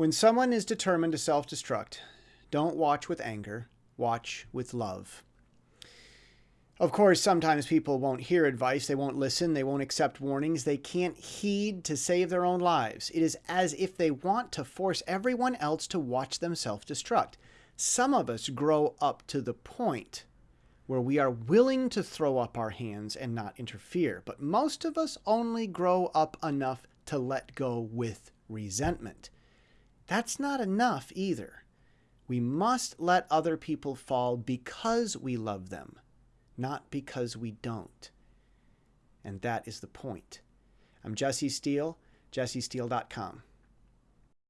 When someone is determined to self destruct, don't watch with anger, watch with love. Of course, sometimes people won't hear advice, they won't listen, they won't accept warnings, they can't heed to save their own lives. It is as if they want to force everyone else to watch them self destruct. Some of us grow up to the point where we are willing to throw up our hands and not interfere, but most of us only grow up enough to let go with resentment. That's not enough either. We must let other people fall because we love them not because we don't. And that is the point. I'm Jesse Steele, jessesteele.com.